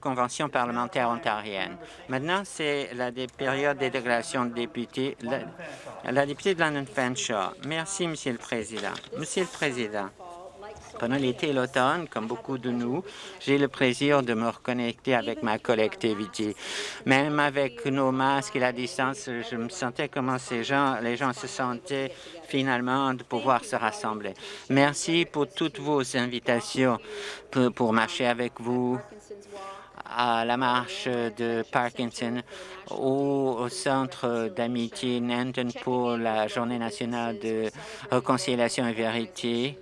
Convention parlementaire ontarienne. Maintenant, c'est la période des déclarations de députés. La, députée de London Fanshawe. Merci, Monsieur le Président. Monsieur le Président, pendant l'été et l'automne, comme beaucoup de nous, j'ai le plaisir de me reconnecter avec ma collectivité. Même avec nos masques et la distance, je me sentais comme ces gens, les gens se sentaient finalement de pouvoir se rassembler. Merci pour toutes vos invitations pour, pour marcher avec vous, à la marche de Parkinson ou au centre d'amitié Nanton pour la Journée nationale de réconciliation et vérité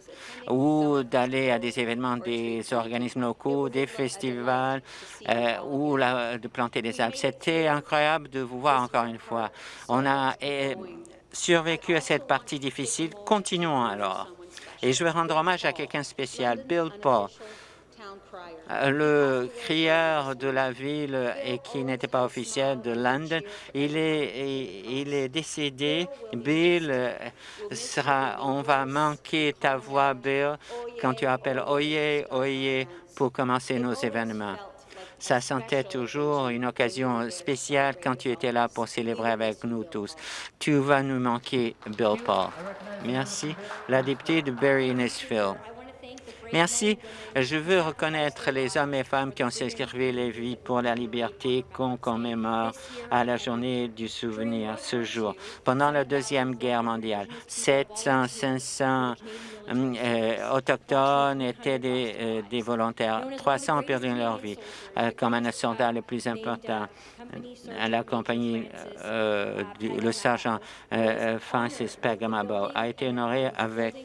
ou d'aller à des événements des organismes locaux, des festivals euh, ou de planter des arbres. C'était incroyable de vous voir encore une fois. On a eh, survécu à cette partie difficile. Continuons alors. Et je veux rendre hommage à quelqu'un spécial, Bill Paul le crieur de la ville et qui n'était pas officiel de London, il est, décédé. Bill sera, on va manquer ta voix, Bill, quand tu appelles Oye, Oye pour commencer nos événements. Ça sentait toujours une occasion spéciale quand tu étais là pour célébrer avec nous tous. Tu vas nous manquer, Bill Paul. Merci. La députée de Barry-Innisfil. Merci. Je veux reconnaître les hommes et femmes qui ont sacrifié les vies pour la liberté qu'on commémore à la journée du souvenir ce jour. Pendant la Deuxième Guerre mondiale, 700, 500 euh, autochtones étaient des, euh, volontaires. 300 ont perdu leur vie, euh, comme un soldat le plus important la compagnie, le sergent Francis Pegamabo a été honoré avec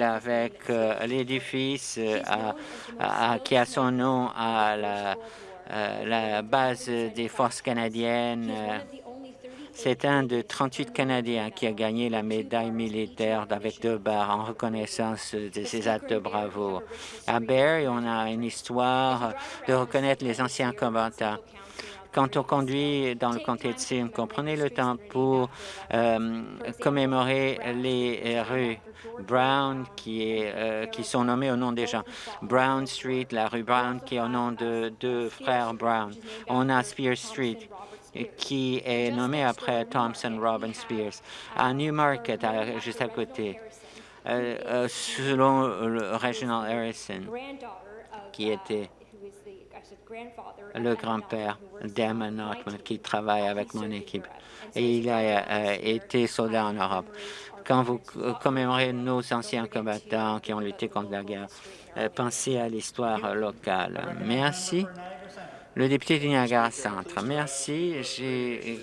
avec euh, l'édifice euh, qui a son nom à la, euh, la base des forces canadiennes. C'est un de 38 Canadiens qui a gagné la médaille militaire avec deux barres en reconnaissance de ses actes de bravoure. À Barrie, on a une histoire de reconnaître les anciens combattants. Quand on conduit dans le comté de Simcoe, prenez le temps pour commémorer les rues Brown, qui, est, euh, qui sont nommés au nom des gens. Brown Street, la rue Brown, qui est au nom de deux frères Brown. On a Spears Street, qui est nommé après Thompson Robin Spears. À Newmarket, juste à côté, euh, euh, selon le Reginald Harrison, qui était le grand-père d'Emma Notman, qui travaille avec mon équipe. Et il a été soldat en Europe quand vous commémorez nos anciens combattants qui ont lutté contre la guerre, euh, pensez à l'histoire locale. Merci. Le député du Niagara Centre. Merci. J'ai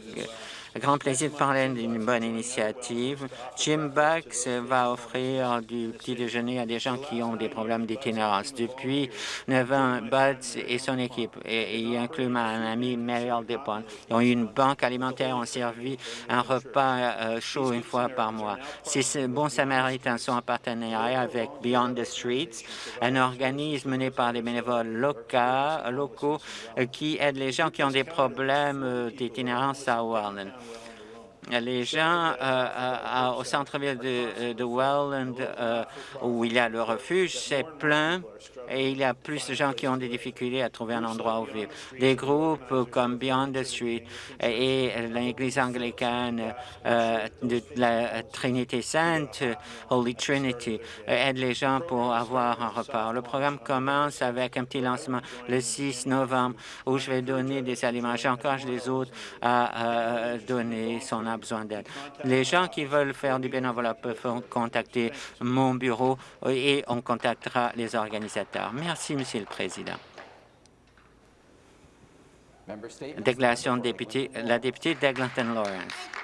grand plaisir de parler d'une bonne initiative. Jim Bucks va offrir du petit déjeuner à des gens qui ont des problèmes d'itinérance. Depuis 9 ans, Buds et son équipe, et, il inclut ma amie Marielle Depon, ont une banque alimentaire, ont servi un repas euh, chaud une fois par mois. Ces bons samaritains sont en partenariat avec Beyond the Streets, un organisme mené par des bénévoles locaux, locaux euh, qui aident les gens qui ont des problèmes euh, d'itinérance à Walden les gens euh, euh, au centre-ville de, Welland, où il y a le refuge, c'est plein et il y a plus de gens qui ont des difficultés à trouver un endroit où vivre. Des groupes comme Beyond the Street et l'Église anglicane euh, de la Trinité Sainte, Holy Trinity, aident les gens pour avoir un repas. Le programme commence avec un petit lancement le 6 novembre où je vais donner des aliments. J'encourage les autres à donner son a besoin d'aide. Les gens qui veulent faire du bénévolat peuvent contacter mon bureau et on contactera les organisateurs. Merci, Monsieur le Président. Déclaration de député, la députée d'Eglinton Lawrence.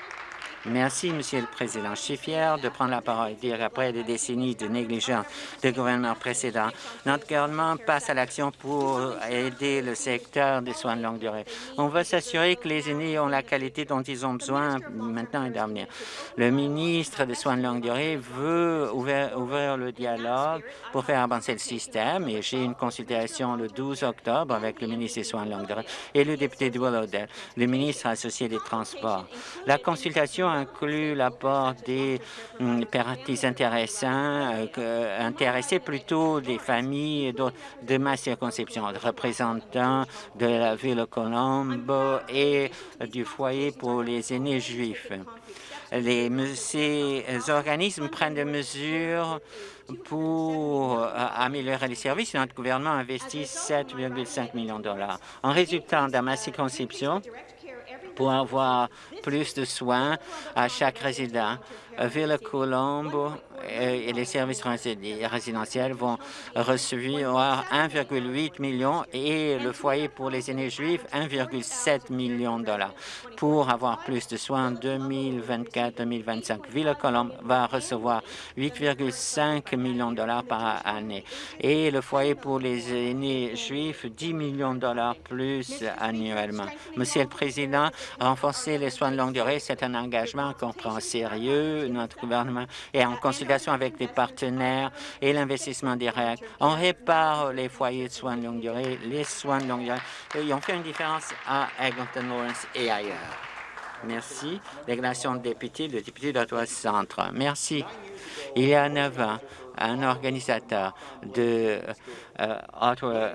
Merci, Monsieur le Président. Je suis fier de prendre la parole et dire après des décennies de négligence des gouvernements précédents, notre gouvernement passe à l'action pour aider le secteur des soins de longue durée. On veut s'assurer que les aînés ont la qualité dont ils ont besoin maintenant et d'avenir. Le ministre des soins de longue durée veut ouvrir, ouvrir le dialogue pour faire avancer le système et j'ai une consultation le 12 octobre avec le ministre des soins de longue durée et le député de Willowdale, le ministre associé des Transports. La consultation inclut l'apport des hum, parties euh, intéressés plutôt des familles de, ma circonscription, représentants de la ville de Colombo et du foyer pour les aînés juifs. Ces organismes prennent des mesures pour euh, améliorer les services. Notre gouvernement investit 7,5 millions de dollars. En résultant dans ma circonscription, pour avoir plus de soins à chaque résident. Ville Colombo et les services résidentiels vont recevoir 1,8 million et le foyer pour les aînés juifs 1,7 million de dollars pour avoir plus de soins en 2024-2025. Ville Colombo va recevoir 8,5 millions de dollars par année et le foyer pour les aînés juifs 10 millions de dollars plus annuellement. Monsieur le Président, renforcer les soins de longue durée, c'est un engagement qu'on prend au Notre gouvernement est en consultation avec les partenaires et l'investissement direct. On répare les foyers de soins de longue durée, les soins de longue durée. Ils ont fait une différence à Eglinton Lawrence et ailleurs. Merci. Déclaration de député, le député d'Ottawa Centre. Merci. Il y a neuf ans, un organisateur de euh, Ottawa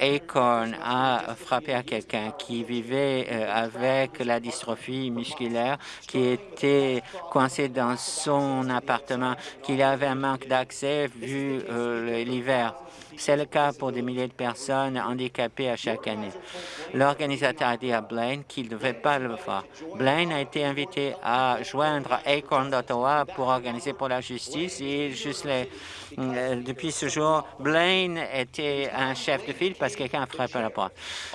Acorn a frappé à quelqu'un qui vivait euh, avec la dystrophie musculaire, qui était coincé dans son appartement, qu'il avait un manque d'accès vu euh, l'hiver. C'est le cas pour des milliers de personnes handicapées à chaque année. L'organisateur a dit à Blaine qu'il ne devait pas le faire. Blaine a été invité à joindre Acorn d'Ottawa pour organiser pour la justice et juste euh, depuis ce jour, Blaine était un chef de file que quelqu'un a frappé à la porte.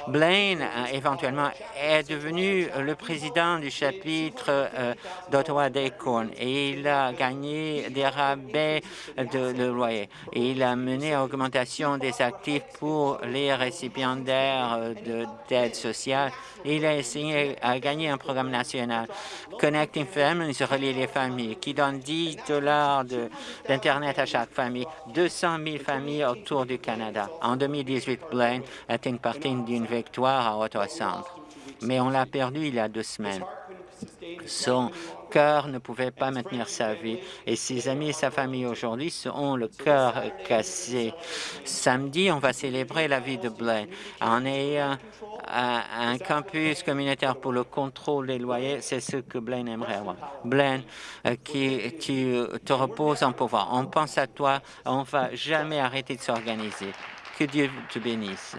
Blaine, euh, éventuellement, est devenu le président du chapitre euh, d'Ottawa d'Acorn et il a gagné des rabais de, loyer. Et il a mené à augmentation des actifs pour les récipiendaires d'aide sociale. Il a essayé à gagner un programme national, Connecting Families, relie les familles, qui donne 10 dollars d'Internet à chaque famille, 200 000 familles autour du Canada. En 2018, Blaine a été une partie d'une victoire à Ottawa Centre, mais on l'a perdu il y a deux semaines. Son cœur ne pouvait pas maintenir sa vie et ses amis et sa famille aujourd'hui ont le cœur cassé. Samedi, on va célébrer la vie de Blaine en ayant un, campus communautaire pour le contrôle des loyers. C'est ce que Blaine aimerait avoir. Blaine, euh, qui, qui te repose en pouvoir. On pense à toi. On ne va jamais arrêter de s'organiser. Que Dieu te bénisse.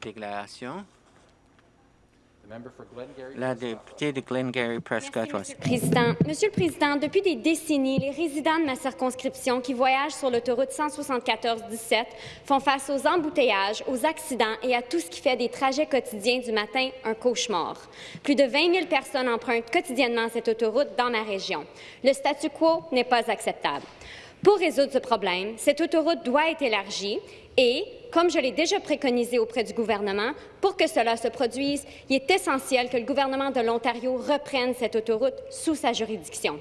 Déclaration. La députée de Glengarry Prescott. Président, Monsieur le Président, depuis des décennies, les résidents de ma circonscription qui voyagent sur l'autoroute 174-17 font face aux embouteillages, aux accidents et à tout ce qui fait des trajets quotidiens du matin un cauchemar. Plus de 20 000 personnes empruntent quotidiennement cette autoroute dans ma région. Le statu quo n'est pas acceptable. Pour résoudre ce problème, cette autoroute doit être élargie et, comme je l'ai déjà préconisé auprès du gouvernement, pour que cela se produise, il est essentiel que le gouvernement de l'Ontario reprenne cette autoroute sous sa juridiction.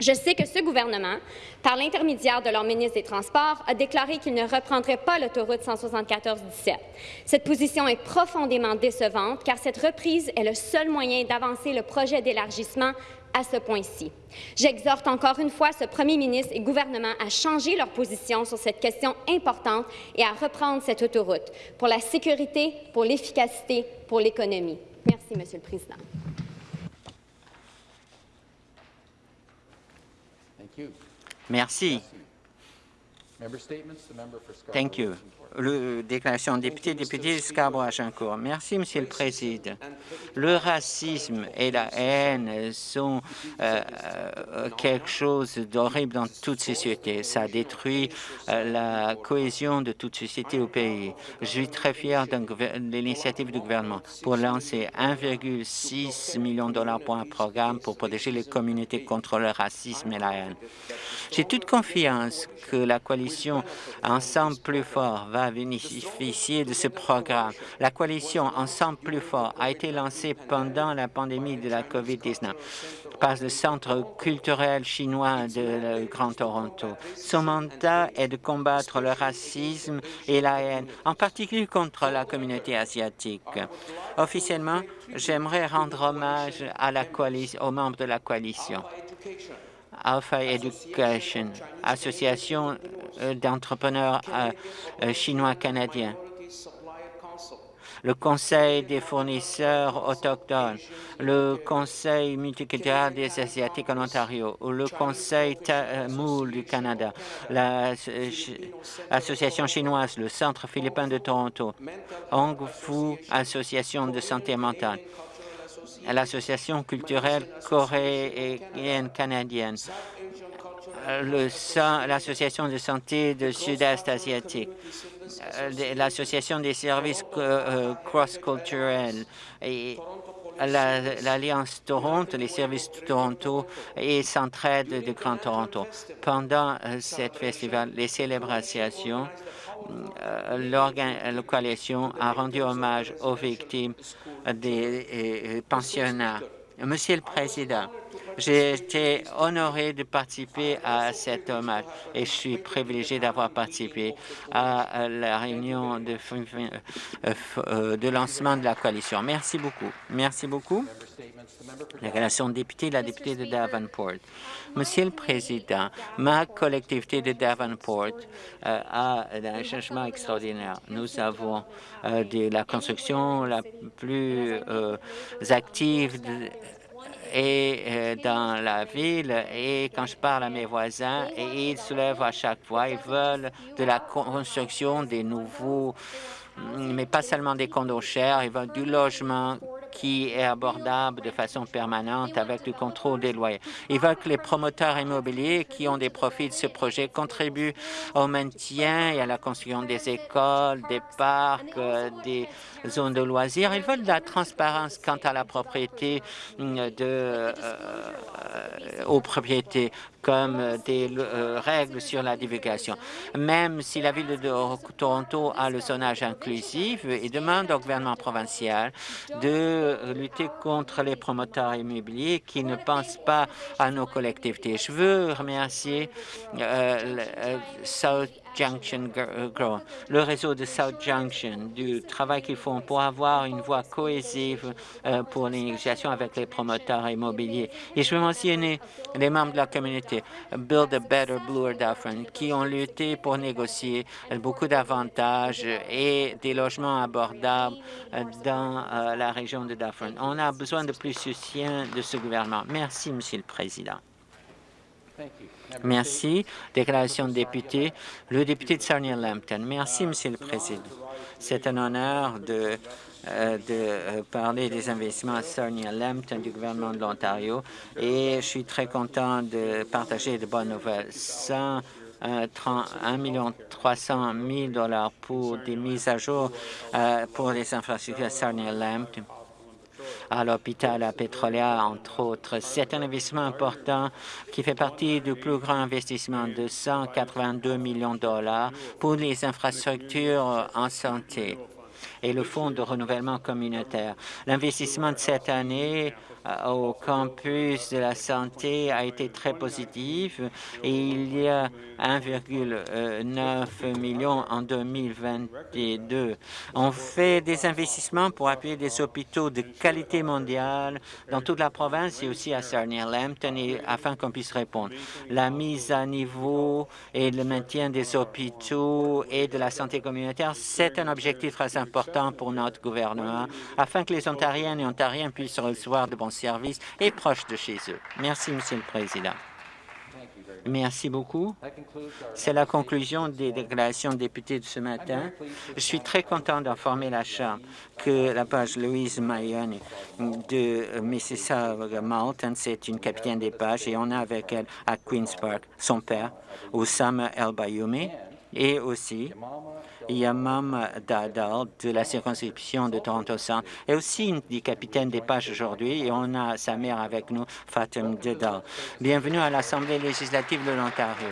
Je sais que ce gouvernement, par l'intermédiaire de leur ministre des Transports, a déclaré qu'il ne reprendrait pas l'autoroute 174-17. Cette position est profondément décevante car cette reprise est le seul moyen d'avancer le projet d'élargissement à ce point-ci. J'exhorte encore une fois ce premier ministre et gouvernement à changer leur position sur cette question importante et à reprendre cette autoroute pour la sécurité, pour l'efficacité, pour l'économie. Merci, Monsieur le Président. Merci. Thank you le déclaration député, député Scarborough-Agincourt. Merci, Monsieur le Président. Le racisme et la haine sont euh, euh, quelque chose d'horrible dans toute société. Ça détruit euh, la cohésion de toute société au pays. Je suis très fier de l'initiative du gouvernement pour lancer 1,6 million de dollars pour un programme pour protéger les communautés contre le racisme et la haine. J'ai toute confiance que la coalition coalition Ensemble plus fort va bénéficier de ce programme. La coalition Ensemble plus fort a été lancée pendant la pandémie de la COVID-19 par le Centre culturel chinois de Grand Toronto. Son mandat est de combattre le racisme et la haine, en particulier contre la communauté asiatique. Officiellement, j'aimerais rendre hommage à aux membres de la coalition. Alpha Education, association d'entrepreneurs euh, euh, chinois-canadiens le Conseil des fournisseurs autochtones, le Conseil multiculturel des Asiatiques en Ontario, ou le Conseil Tamoul du Canada, l'Association chinoise, le Centre philippin de Toronto, Hong Fu Association de santé mentale, l'Association culturelle coréenne canadienne, l'Association de santé de Sud-Est asiatique, euh, l'Association des services euh, cross-culturels et l'Alliance Toronto, les services de Toronto et Centraide de Grand Toronto. Pendant euh, cette festival, les célébrations, la coalition a rendu hommage aux victimes des pensionnats. Monsieur le Président, j'ai été honoré de participer à cet hommage et je suis privilégié d'avoir participé à la réunion de, euh, de lancement de la coalition. Merci beaucoup. Merci beaucoup. La relation de député, la députée de Davenport. Monsieur le Président, ma collectivité de Davenport euh, a un changement extraordinaire. Nous avons euh, de la construction la plus active et euh, dans la ville. Et quand je parle à mes voisins, et ils se lèvent à chaque fois, ils veulent de la construction des nouveaux, mais pas seulement des condos chers, ils veulent du logement qui est abordable de façon permanente avec le contrôle des loyers. Ils veulent que les promoteurs immobiliers qui ont des profits de ce projet contribuent au maintien et à la construction des écoles, des parcs, euh, des zones de loisirs. Ils veulent de la transparence quant à la propriété euh, de, euh, aux propriétés comme des règles sur la divulgation. Même si la ville de Toronto a le zonage inclusif, il demande au gouvernement provincial de lutter contre les promoteurs immobiliers qui ne pensent pas à nos collectivités. Je veux remercier euh, euh, Junction Grow, le réseau de South Junction, du travail qu'ils font pour avoir une voie cohésive euh, pour les négociations avec les promoteurs immobiliers. Et je veux mentionner les membres de la communauté Build a Better Bloor Dufferin qui ont lutté pour négocier beaucoup d'avantages et des logements abordables dans la région de Dufferin. On a besoin de plus de soutien de ce gouvernement. Merci, Monsieur le Président. Merci. Déclaration de député. Le député de Sarnia-Lambton. Merci, Monsieur le Président. C'est un honneur de, euh, de euh, parler des investissements à Sarnia-Lambton du gouvernement de l'Ontario et je suis très content de partager de bonnes nouvelles. 1 1 million 300 000 dollars pour des mises à jour euh, pour les infrastructures à Sarnia-Lambton à l'hôpital à Petrolia, entre autres. C'est un investissement important qui fait partie du plus grand investissement de 182 millions de dollars pour les infrastructures en santé et le Fonds de renouvellement communautaire. L'investissement de cette année au campus de la santé a été très positif et il y a 1,9 million en 2022. On fait des investissements pour appuyer des hôpitaux de qualité mondiale dans toute la province et aussi à Sarnia-Lambton afin qu'on puisse répondre. La mise à niveau et le maintien des hôpitaux et de la santé communautaire, c'est un objectif très important pour notre gouvernement afin que les Ontariennes et Ontariens puissent recevoir de bons services et proches de chez eux. Merci, Monsieur le Président. Merci beaucoup. C'est la conclusion des déclarations de députés de ce matin. Je suis très content d'informer la Chambre que la page Louise Mayoni de Mississauga Malton, c'est une capitaine des pages et on a avec elle à Queen's Park son père, Oussama El Bayoumi, et aussi Yamam Dadal de la circonscription de Toronto Centre est aussi une des capitaines des pages aujourd'hui et on a sa mère avec nous, Fatim Dadal. Bienvenue à l'Assemblée législative de l'Ontario.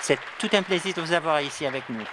C'est tout un plaisir de vous avoir ici avec nous.